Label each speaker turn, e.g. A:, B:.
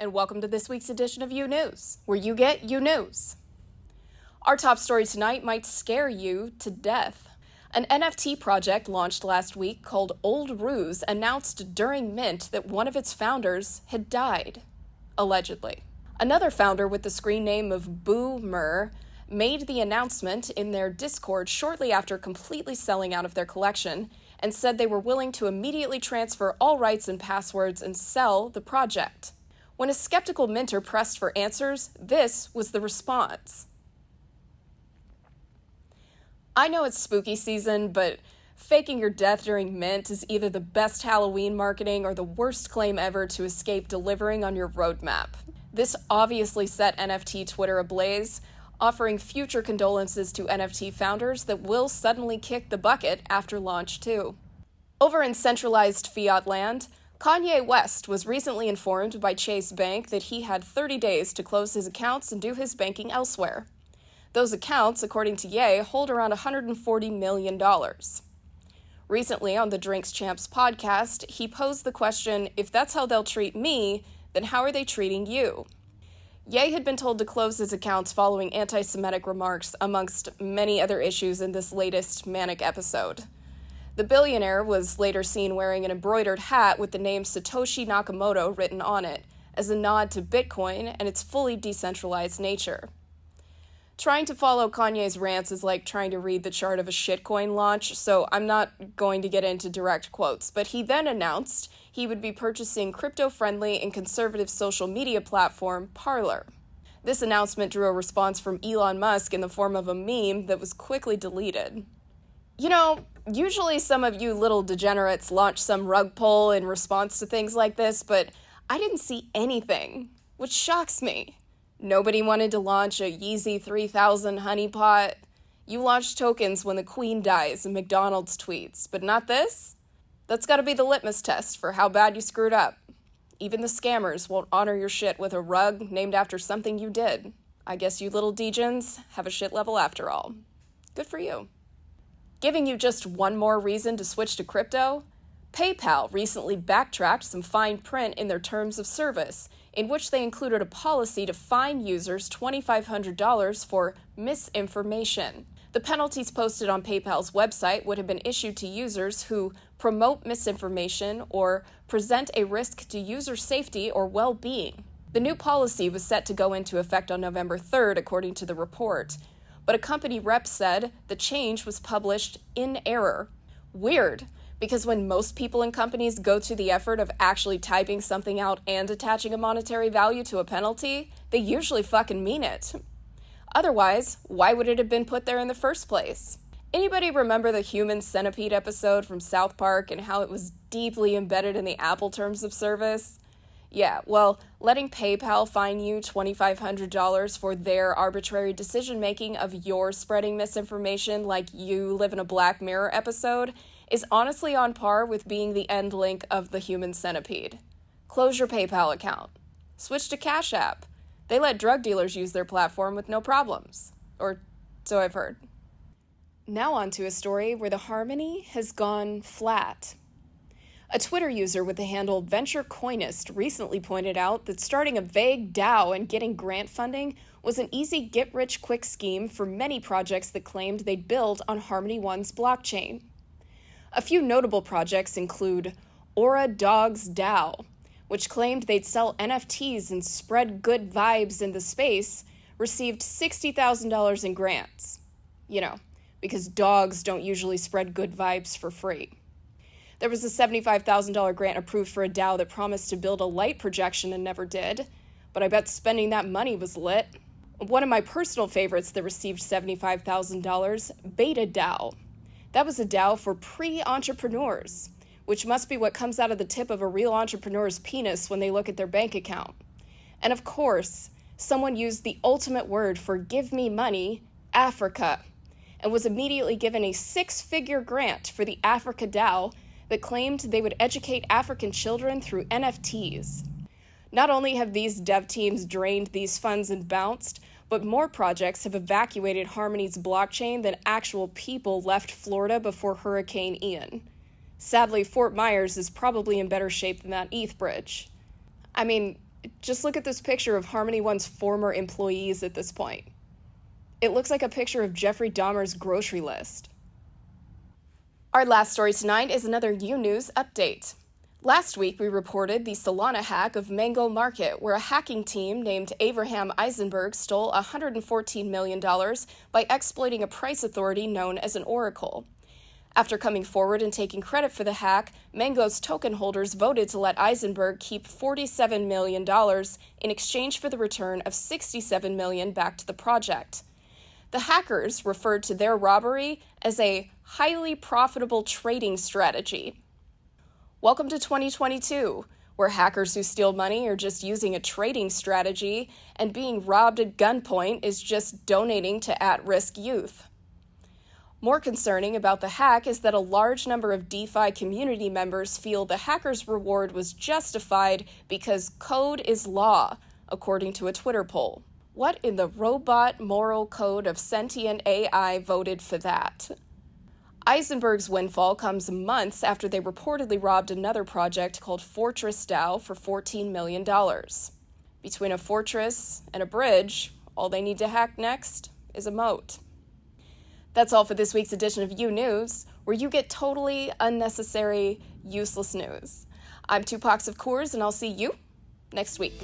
A: and welcome to this week's edition of U News, where you get U News. Our top story tonight might scare you to death. An NFT project launched last week called Old Ruse announced during Mint that one of its founders had died, allegedly. Another founder with the screen name of Boomer made the announcement in their Discord shortly after completely selling out of their collection and said they were willing to immediately transfer all rights and passwords and sell the project. When a skeptical mentor pressed for answers, this was the response. I know it's spooky season, but faking your death during Mint is either the best Halloween marketing or the worst claim ever to escape delivering on your roadmap. This obviously set NFT Twitter ablaze, offering future condolences to NFT founders that will suddenly kick the bucket after launch, too. Over in centralized fiat land, Kanye West was recently informed by Chase Bank that he had 30 days to close his accounts and do his banking elsewhere. Those accounts, according to Ye, hold around $140 million. Recently, on the Drinks Champs podcast, he posed the question if that's how they'll treat me, then how are they treating you? Ye had been told to close his accounts following anti Semitic remarks, amongst many other issues in this latest manic episode. The billionaire was later seen wearing an embroidered hat with the name Satoshi Nakamoto written on it, as a nod to Bitcoin and its fully decentralized nature. Trying to follow Kanye's rants is like trying to read the chart of a shitcoin launch, so I'm not going to get into direct quotes. But he then announced he would be purchasing crypto friendly and conservative social media platform Parler. This announcement drew a response from Elon Musk in the form of a meme that was quickly deleted. You know, usually some of you little degenerates launch some rug pull in response to things like this, but I didn't see anything, which shocks me. Nobody wanted to launch a Yeezy 3000 honeypot. You launch tokens when the queen dies and McDonald's tweets, but not this? That's gotta be the litmus test for how bad you screwed up. Even the scammers won't honor your shit with a rug named after something you did. I guess you little degens have a shit level after all. Good for you. Giving you just one more reason to switch to crypto, PayPal recently backtracked some fine print in their terms of service, in which they included a policy to fine users $2,500 for misinformation. The penalties posted on PayPal's website would have been issued to users who promote misinformation or present a risk to user safety or well being. The new policy was set to go into effect on November 3rd, according to the report but a company rep said the change was published in error. Weird, because when most people in companies go to the effort of actually typing something out and attaching a monetary value to a penalty, they usually fucking mean it. Otherwise, why would it have been put there in the first place? Anybody remember the human centipede episode from South Park and how it was deeply embedded in the Apple terms of service? Yeah, well, letting PayPal fine you $2,500 for their arbitrary decision making of your spreading misinformation like you live in a Black Mirror episode is honestly on par with being the end link of the human centipede. Close your PayPal account. Switch to Cash App. They let drug dealers use their platform with no problems. Or so I've heard. Now, on to a story where the harmony has gone flat. A Twitter user with the handle VentureCoinist recently pointed out that starting a vague DAO and getting grant funding was an easy get rich quick scheme for many projects that claimed they'd build on Harmony One's blockchain. A few notable projects include Aura Dogs DAO, which claimed they'd sell NFTs and spread good vibes in the space, received $60,000 in grants. You know, because dogs don't usually spread good vibes for free. There was a $75,000 grant approved for a DAO that promised to build a light projection and never did, but I bet spending that money was lit. One of my personal favorites that received $75,000 Beta DAO. That was a DAO for pre entrepreneurs, which must be what comes out of the tip of a real entrepreneur's penis when they look at their bank account. And of course, someone used the ultimate word for give me money, Africa, and was immediately given a six figure grant for the Africa DAO that claimed they would educate African children through NFTs. Not only have these dev teams drained these funds and bounced, but more projects have evacuated Harmony's blockchain than actual people left Florida before Hurricane Ian. Sadly, Fort Myers is probably in better shape than that ETH bridge. I mean, Just look at this picture of Harmony One's former employees at this point. It looks like a picture of Jeffrey Dahmer's grocery list. Our last story tonight is another U News update. Last week, we reported the Solana hack of Mango Market, where a hacking team named Abraham Eisenberg stole $114 million by exploiting a price authority known as an oracle. After coming forward and taking credit for the hack, Mango's token holders voted to let Eisenberg keep $47 million in exchange for the return of 67 million back to the project. The hackers referred to their robbery as a highly profitable trading strategy. Welcome to 2022, where hackers who steal money are just using a trading strategy, and being robbed at gunpoint is just donating to at risk youth. More concerning about the hack is that a large number of DeFi community members feel the hacker's reward was justified because code is law, according to a Twitter poll. What in the robot moral code of sentient AI voted for that? Eisenberg's windfall comes months after they reportedly robbed another project called Fortress DAO for $14 million. Between a fortress and a bridge, all they need to hack next is a moat. That's all for this week's edition of U News, where you get totally unnecessary, useless news. I'm Tupac of Coors, and I'll see you next week.